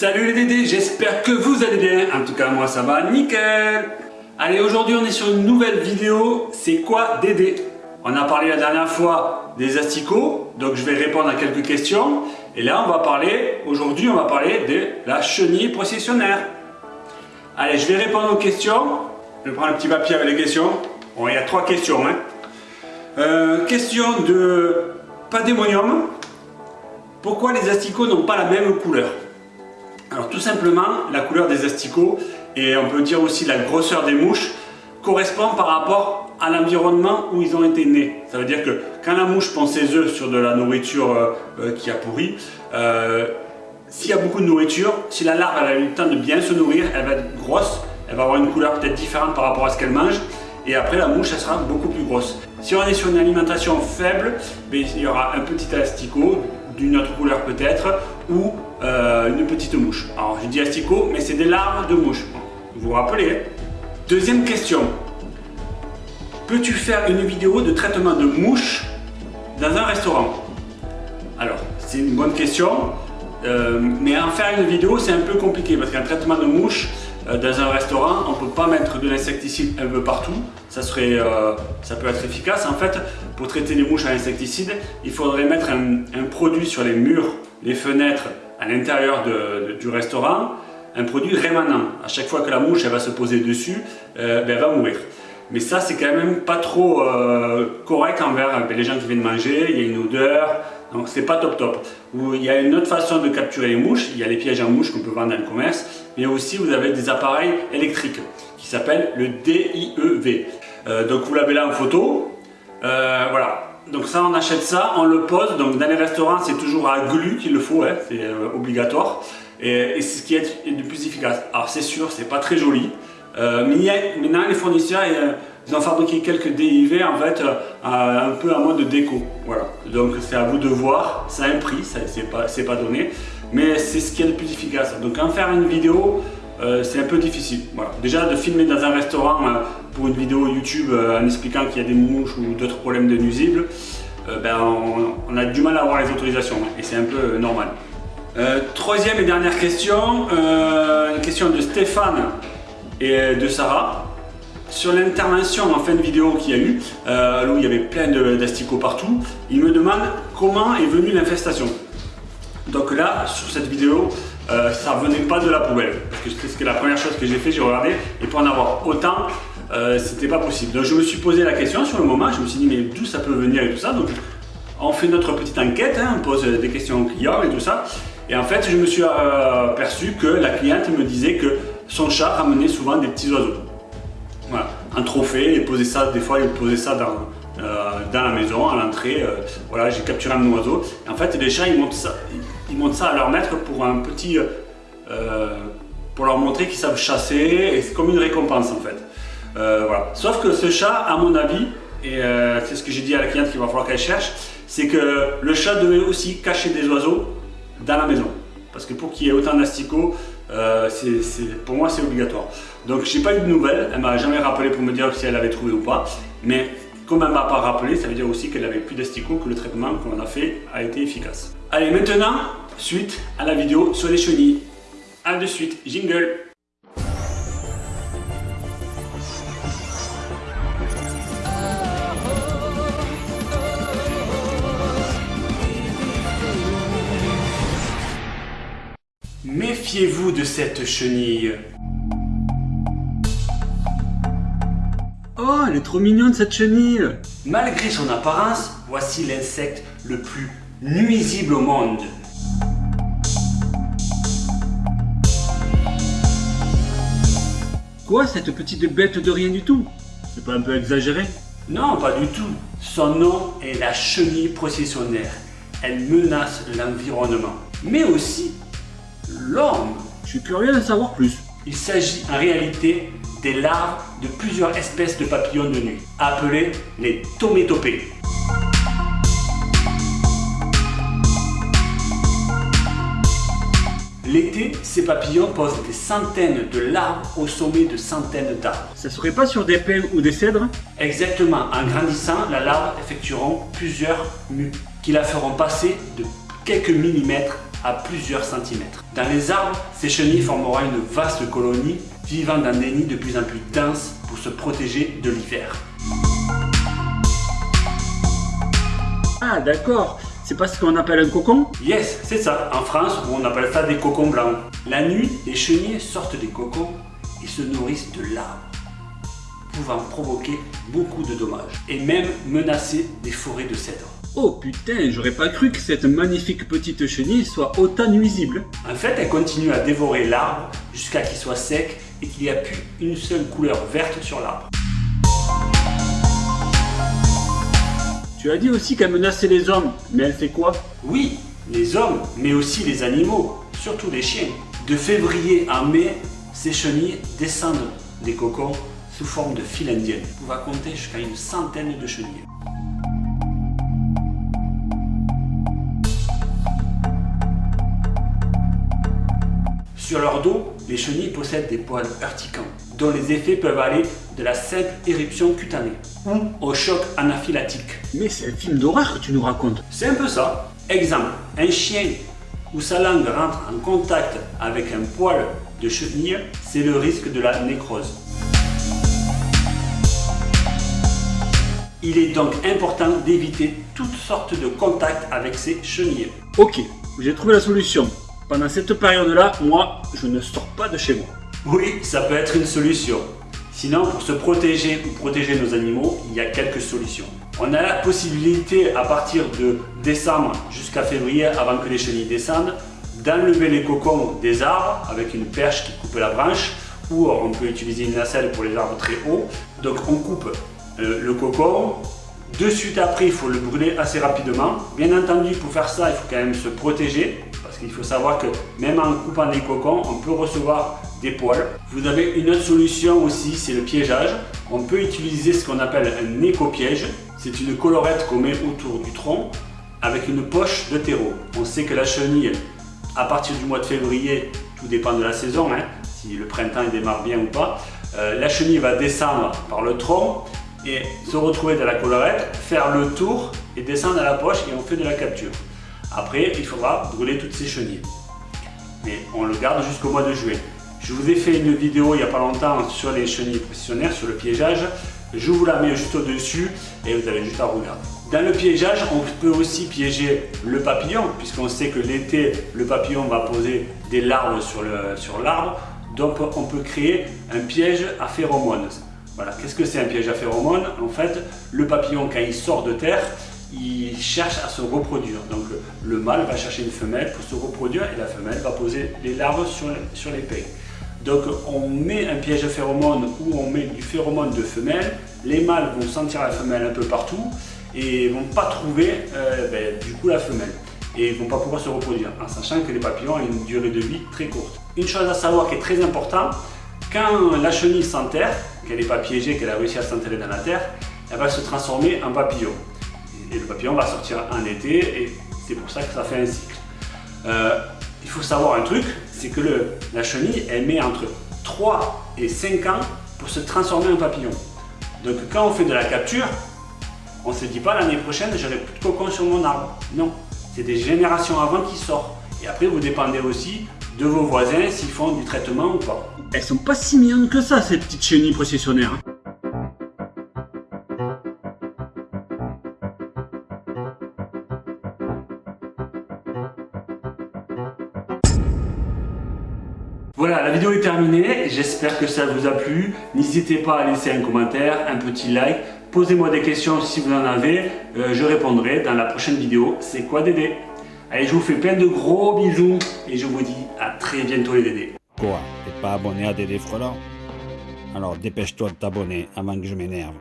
Salut les Dédés, j'espère que vous allez bien. En tout cas, moi ça va nickel. Allez, aujourd'hui on est sur une nouvelle vidéo. C'est quoi Dédé? On a parlé la dernière fois des asticots, donc je vais répondre à quelques questions. Et là, on va parler, aujourd'hui, on va parler de la chenille processionnaire. Allez, je vais répondre aux questions. Je prends un petit papier avec les questions. Bon, il y a trois questions. Hein. Euh, question de Padémonium. Pourquoi les asticots n'ont pas la même couleur? Alors tout simplement, la couleur des asticots et on peut dire aussi la grosseur des mouches correspond par rapport à l'environnement où ils ont été nés. Ça veut dire que quand la mouche pond ses œufs sur de la nourriture euh, euh, qui a pourri, euh, s'il y a beaucoup de nourriture, si la larve a eu le temps de bien se nourrir, elle va être grosse, elle va avoir une couleur peut-être différente par rapport à ce qu'elle mange, et après la mouche elle sera beaucoup plus grosse. Si on est sur une alimentation faible, ben, il y aura un petit asticot, d'une autre couleur peut-être, ou une petite mouche. Alors je dis asticot, mais c'est des larves de mouche. Vous vous rappelez hein? Deuxième question. Peux-tu faire une vidéo de traitement de mouches dans un restaurant? Alors, c'est une bonne question, euh, mais en faire une vidéo, c'est un peu compliqué parce qu'un traitement de mouches euh, dans un restaurant, on ne peut pas mettre de l'insecticide un peu partout. Ça, serait, euh, ça peut être efficace. En fait, pour traiter les mouches à l'insecticide, il faudrait mettre un, produit sur les murs, les fenêtres à l'intérieur du restaurant, un produit rémanent. À chaque fois que la mouche va se poser dessus, ben, elle va mourir. Mais ça, c'est quand même pas trop euh, correct envers euh, les gens qui viennent manger, il y a une odeur, donc c'est pas top top. Il y a une autre façon de capturer les mouches, il y a les pièges à mouches qu'on peut vendre dans le commerce, mais aussi vous avez des appareils électriques qui s'appellent le DIEV. Euh, donc vous l'avez là en photo, voilà. Donc ça, on achète ça, on le pose, donc dans les restaurants, c'est toujours à glu qu'il le faut, hein, c'est obligatoire. Et, c'est ce qui est le plus efficace. Alors c'est sûr, c'est pas très joli, euh, maintenant, les fournisseurs, euh, ils ont fabriqué quelques DIV en fait euh, un peu à mode de déco. Voilà. Donc c'est à vous de voir, ça a un prix, c'est pas, pas donné, mais c'est ce qui est le plus efficace. Donc en faire une vidéo, c'est un peu difficile. Voilà. Déjà de filmer dans un restaurant pour une vidéo YouTube en expliquant qu'il y a des mouches ou d'autres problèmes de nuisibles, ben, on, a du mal à avoir les autorisations et c'est un peu normal. troisième et dernière question, une question de Stéphane et euh, de Sarah sur l'intervention en fin de vidéo qu'il y a eu, euh, où il y avait plein d'asticots partout, il me demande comment est venue l'infestation. Donc là, sur cette vidéo, euh, ça venait pas de la poubelle, parce que c'était la première chose que j'ai fait, j'ai regardé, et pour en avoir autant, euh, c'était pas possible. Donc je me suis posé la question sur le moment, je me suis dit mais d'où ça peut venir et tout ça, donc on fait notre petite enquête, hein, on pose des questions aux clients et tout ça, et en fait je me suis aperçu que la cliente me disait que son chat ramenait souvent des petits oiseaux. Un trophée, il posait ça, des fois il posait ça dans, euh, dans la maison, à l'entrée. Euh, voilà, j'ai capturé un oiseau. en fait, les chats, ils montent ça, ils montent ça à leur maître pour un petit, euh, pour leur montrer qu'ils savent chasser. Et c'est comme une récompense en fait. voilà. Sauf que ce chat, à mon avis, et c'est ce que j'ai dit à la cliente qu'il va falloir qu'elle cherche, c'est que le chat devait aussi cacher des oiseaux dans la maison. Parce que pour qu'il y ait autant d'asticots, euh, pour moi c'est obligatoire. Donc j'ai pas eu de nouvelles, elle m'a jamais rappelé pour me dire si elle avait trouvé ou pas, mais comme elle m'a pas rappelé, ça veut dire aussi qu'elle avait plus d'asticots, que le traitement qu'on a fait a été efficace. Allez maintenant, suite à la vidéo sur les chenilles. A de suite, jingle Méfiez-vous de cette chenille. Oh, elle est trop mignonne cette chenille Malgré son apparence, voici l'insecte le plus nuisible au monde. Quoi, cette petite bête de rien du tout? C'est pas un peu exagéré? Non, pas du tout. Son nom est la chenille processionnaire. Elle menace l'environnement. Mais aussi l'homme. Je suis curieux d'en savoir plus. Il s'agit en réalité des larves de plusieurs espèces de papillons de nuit, appelés les tométopées. L'été, ces papillons posent des centaines de larves au sommet de centaines d'arbres. Ça serait pas sur des pins ou des cèdres? Exactement. En grandissant, la larve effectueront plusieurs mues qui la feront passer de quelques millimètres à plusieurs centimètres. Dans les arbres, ces chenilles formeront une vaste colonie vivant dans des nids de plus en plus denses pour se protéger de l'hiver. Ah d'accord, c'est pas ce qu'on appelle un cocon? Yes, c'est ça. En France, on appelle ça des cocons blancs. La nuit, les chenilles sortent des cocons et se nourrissent de l'arbre, pouvant provoquer beaucoup de dommages et même menacer des forêts de cèdres. Oh putain, j'aurais pas cru que cette magnifique petite chenille soit autant nuisible. En fait, elle continue à dévorer l'arbre jusqu'à qu'il soit sec et qu'il n'y a plus une seule couleur verte sur l'arbre. Tu as dit aussi qu'elle menaçait les hommes, mais elle fait quoi? Oui, les hommes, mais aussi les animaux, surtout les chiens. De février à mai, ces chenilles descendent des cocons sous forme de fil indienne. On va compter jusqu'à une centaine de chenilles. Sur leur dos, les chenilles possèdent des poils urticants, dont les effets peuvent aller de la simple éruption cutanée ou au choc anaphylactique. Mais c'est un film d'horreur que tu nous racontes. C'est un peu ça. Exemple, un chien où sa langue rentre en contact avec un poil de chenille, c'est le risque de la nécrose. Il est donc important d'éviter toutes sortes de contacts avec ces chenilles. Ok, j'ai trouvé la solution. Pendant cette période-là, moi, je ne sors pas de chez moi. Oui, ça peut être une solution. Sinon, pour se protéger ou protéger nos animaux, il y a quelques solutions. On a la possibilité, à partir de décembre jusqu'à février, avant que les chenilles descendent, d'enlever les cocons des arbres avec une perche qui coupe la branche ou on peut utiliser une nacelle pour les arbres très hauts. Donc on coupe euh, le cocon. De suite après, il faut le brûler assez rapidement. Bien entendu, pour faire ça, il faut quand même se protéger il faut savoir que même en coupant des cocons, on peut recevoir des poils. Vous avez une autre solution aussi, c'est le piégeage. On peut utiliser ce qu'on appelle un éco-piège. C'est une collerette qu'on met autour du tronc avec une poche de terreau. On sait que la chenille, à partir du mois de février, tout dépend de la saison, hein, si le printemps démarre bien ou pas, euh, la chenille va descendre par le tronc et se retrouver dans la collerette, faire le tour et descendre à la poche et on fait de la capture. Après, il faudra brûler toutes ces chenilles. Mais on le garde jusqu'au mois de juillet. Je vous ai fait une vidéo il n'y a pas longtemps sur les chenilles précisionnaires, sur le piégeage. Je vous la mets juste au-dessus et vous avez juste à regarder. Dans le piégeage, on peut aussi piéger le papillon, puisqu'on sait que l'été, le papillon va poser des larves sur l'arbre. Sur donc on peut créer un piège à phéromones. Voilà, qu'est-ce que c'est un piège à phéromones En fait, le papillon, quand il sort de terre, il cherche à se reproduire. Donc le mâle va chercher une femelle pour se reproduire et la femelle va poser les larves sur, sur les. Donc on met un piège à phéromones où on met du phéromone de femelle. Les mâles vont sentir la femelle un peu partout et vont pas trouver euh, ben, du coup la femelle et vont pas pouvoir se reproduire en sachant que les papillons ont une durée de vie très courte. Une chose à savoir qui est très importante, quand la chenille s'enterre, qu'elle n'est pas piégée, qu'elle a réussi à s'enterrer dans la terre, elle va se transformer en papillon et le papillon va sortir en été et c'est pour ça que ça fait un cycle. Euh, il faut savoir un truc, c'est que la chenille, elle met entre 3 et 5 ans pour se transformer en papillon. Donc quand on fait de la capture, on ne se dit pas l'année prochaine j'aurai plus de cocon sur mon arbre. Non, c'est des générations avant qui sortent. Et après vous dépendez aussi de vos voisins s'ils font du traitement ou pas. Elles sont pas si mignonnes que ça ces petites chenilles processionnaires. Hein. Voilà, la vidéo est terminée. J'espère que ça vous a plu. N'hésitez pas à laisser un commentaire, un petit like. Posez-moi des questions si vous en avez. Euh, je répondrai dans la prochaine vidéo. C'est quoi Dédé? Allez, je vous fais plein de gros bisous et je vous dis à très bientôt les Dédés. Quoi? T'es pas abonné à Dédé Frelant Alors dépêche-toi de t'abonner avant que je m'énerve.